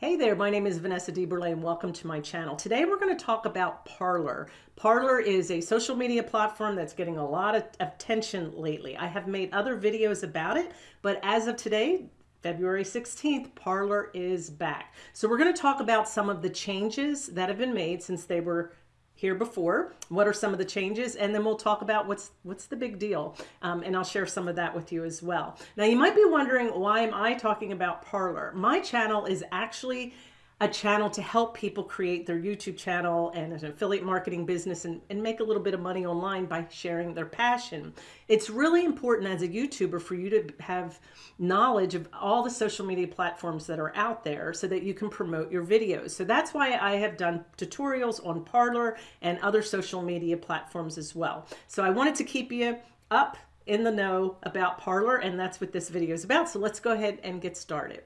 Hey there, my name is Vanessa DeBurle and welcome to my channel. Today we're going to talk about Parler. Parler is a social media platform that's getting a lot of attention lately. I have made other videos about it, but as of today, February 16th, Parler is back. So we're going to talk about some of the changes that have been made since they were here before. What are some of the changes? And then we'll talk about what's what's the big deal. Um, and I'll share some of that with you as well. Now you might be wondering why am I talking about Parler? My channel is actually a channel to help people create their YouTube channel and an affiliate marketing business and, and make a little bit of money online by sharing their passion. It's really important as a YouTuber for you to have knowledge of all the social media platforms that are out there so that you can promote your videos. So that's why I have done tutorials on Parler and other social media platforms as well. So I wanted to keep you up in the know about Parler and that's what this video is about. So let's go ahead and get started.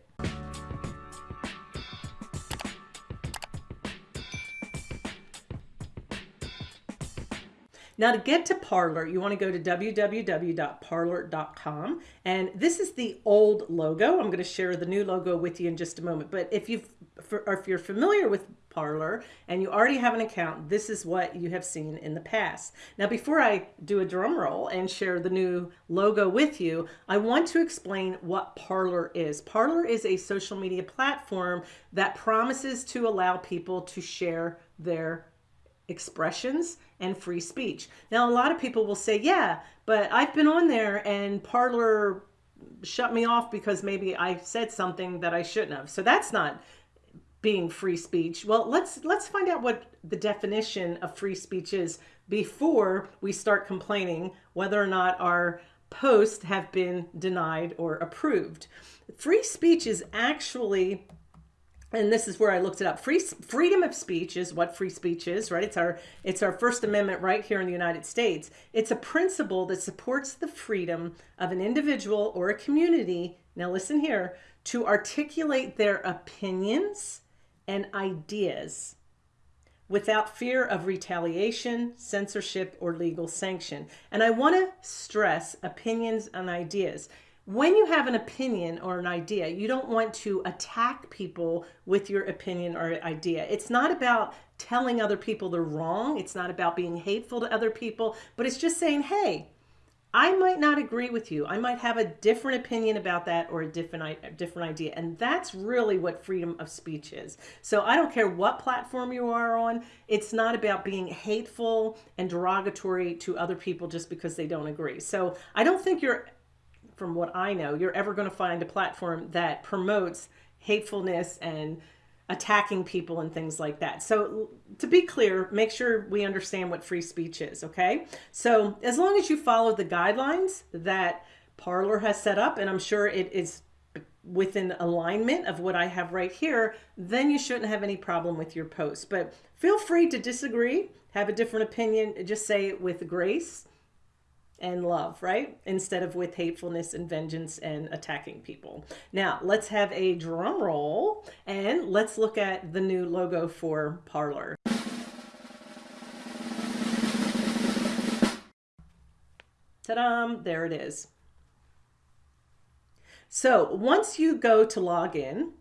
Now to get to Parler, you want to go to www.parler.com. And this is the old logo. I'm going to share the new logo with you in just a moment. But if, you've, if you're familiar with Parler and you already have an account, this is what you have seen in the past. Now, before I do a drum roll and share the new logo with you, I want to explain what Parler is. Parler is a social media platform that promises to allow people to share their expressions and free speech. Now, a lot of people will say, yeah, but I've been on there and Parler shut me off because maybe I said something that I shouldn't have. So that's not being free speech. Well, let's let's find out what the definition of free speech is before we start complaining whether or not our posts have been denied or approved. Free speech is actually and this is where I looked it up. Free freedom of speech is what free speech is, right? It's our it's our First Amendment right here in the United States. It's a principle that supports the freedom of an individual or a community. Now listen here, to articulate their opinions and ideas without fear of retaliation, censorship, or legal sanction. And I want to stress opinions and ideas when you have an opinion or an idea, you don't want to attack people with your opinion or idea. It's not about telling other people they're wrong. It's not about being hateful to other people, but it's just saying, hey, I might not agree with you. I might have a different opinion about that or a different, a different idea. And that's really what freedom of speech is. So I don't care what platform you are on. It's not about being hateful and derogatory to other people just because they don't agree. So I don't think you're from what I know, you're ever going to find a platform that promotes hatefulness and attacking people and things like that. So to be clear, make sure we understand what free speech is, okay? So as long as you follow the guidelines that Parler has set up, and I'm sure it is within alignment of what I have right here, then you shouldn't have any problem with your post. But feel free to disagree, have a different opinion, just say it with grace and love, right? Instead of with hatefulness and vengeance and attacking people. Now, let's have a drum roll and let's look at the new logo for Parler. Ta-da! There it is. So once you go to log in,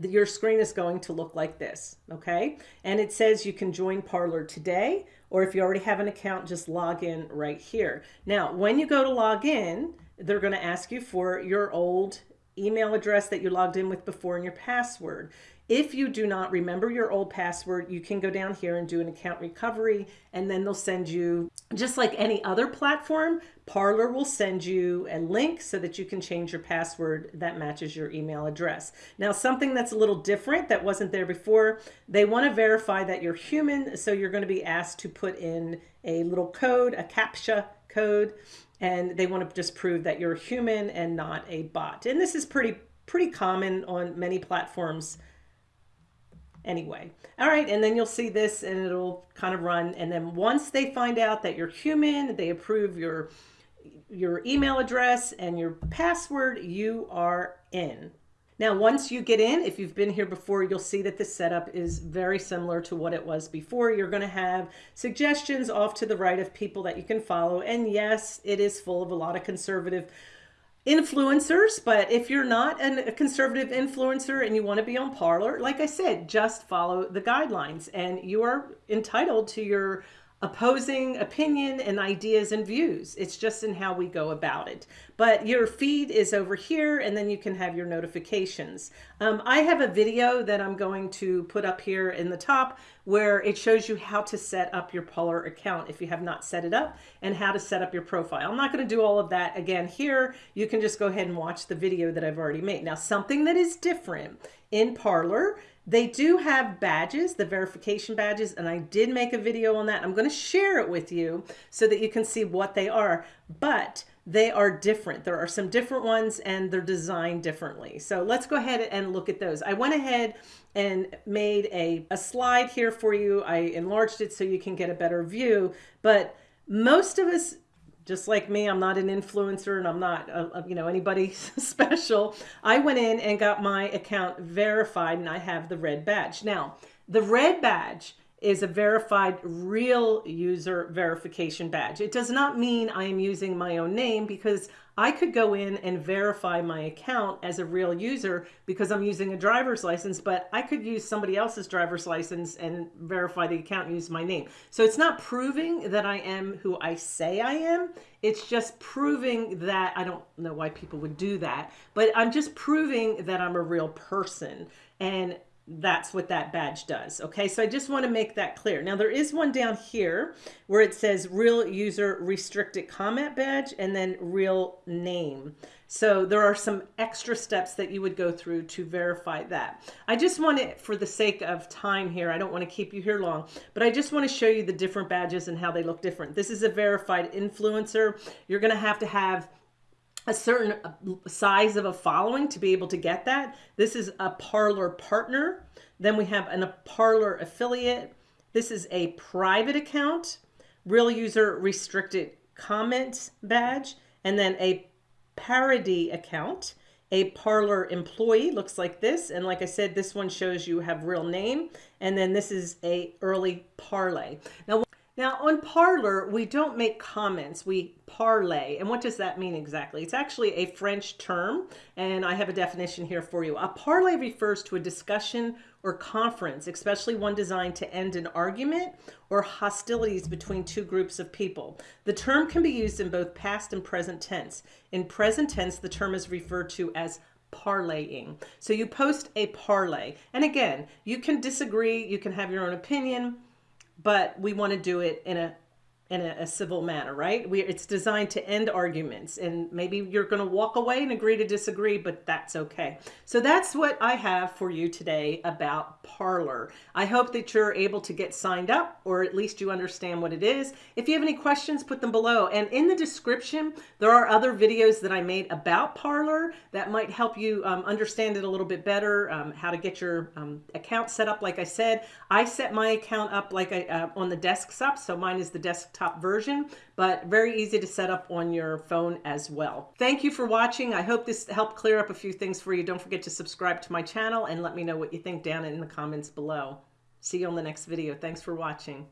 your screen is going to look like this, okay? And it says you can join Parler today, or if you already have an account, just log in right here. Now, when you go to log in, they're gonna ask you for your old email address that you logged in with before and your password. If you do not remember your old password, you can go down here and do an account recovery and then they'll send you, just like any other platform, Parler will send you a link so that you can change your password that matches your email address. Now, something that's a little different that wasn't there before, they want to verify that you're human. So you're going to be asked to put in a little code, a CAPTCHA code, and they want to just prove that you're human and not a bot. And this is pretty, pretty common on many platforms anyway. All right, and then you'll see this and it'll kind of run. And then once they find out that you're human, they approve your, your email address and your password, you are in. Now, once you get in, if you've been here before, you'll see that the setup is very similar to what it was before. You're going to have suggestions off to the right of people that you can follow. And yes, it is full of a lot of conservative influencers, but if you're not a conservative influencer and you want to be on Parler, like I said, just follow the guidelines and you are entitled to your opposing opinion and ideas and views. It's just in how we go about it. But your feed is over here and then you can have your notifications. Um, I have a video that I'm going to put up here in the top where it shows you how to set up your Parler account if you have not set it up and how to set up your profile. I'm not going to do all of that again here. You can just go ahead and watch the video that I've already made. Now something that is different in Parler they do have badges, the verification badges, and I did make a video on that. I'm going to share it with you so that you can see what they are, but they are different. There are some different ones and they're designed differently. So let's go ahead and look at those. I went ahead and made a, a slide here for you. I enlarged it so you can get a better view, but most of us just like me, I'm not an influencer and I'm not, uh, uh you know, anybody special. I went in and got my account verified and I have the red badge. Now, the red badge is a verified real user verification badge. It does not mean I am using my own name because I could go in and verify my account as a real user because I'm using a driver's license, but I could use somebody else's driver's license and verify the account and use my name. So it's not proving that I am who I say I am. It's just proving that, I don't know why people would do that, but I'm just proving that I'm a real person. And that's what that badge does. Okay, so I just want to make that clear. Now there is one down here where it says real user restricted comment badge and then real name. So there are some extra steps that you would go through to verify that. I just want to, for the sake of time here, I don't want to keep you here long, but I just want to show you the different badges and how they look different. This is a verified influencer. You're going to have to have a certain uh, size of a following to be able to get that. This is a Parler partner. Then we have an, a Parler affiliate. This is a private account, real user restricted comment badge, and then a parody account. A Parler employee looks like this. And like I said, this one shows you have real name. And then this is a early parlay. Now, now on Parler, we don't make comments, we parlay. And what does that mean exactly? It's actually a French term, and I have a definition here for you. A parlay refers to a discussion or conference, especially one designed to end an argument or hostilities between two groups of people. The term can be used in both past and present tense. In present tense, the term is referred to as parlaying. So you post a parlay. And again, you can disagree, you can have your own opinion, but we want to do it in a in a, a, civil manner, right? We, it's designed to end arguments and maybe you're going to walk away and agree to disagree, but that's okay. So that's what I have for you today about Parler. I hope that you're able to get signed up or at least you understand what it is. If you have any questions, put them below. And in the description, there are other videos that I made about Parler that might help you um, understand it a little bit better, um, how to get your um, account set up. Like I said, I set my account up like I, uh, on the desktop. So mine is the desktop desktop version, but very easy to set up on your phone as well. Thank you for watching. I hope this helped clear up a few things for you. Don't forget to subscribe to my channel and let me know what you think down in the comments below. See you on the next video. Thanks for watching.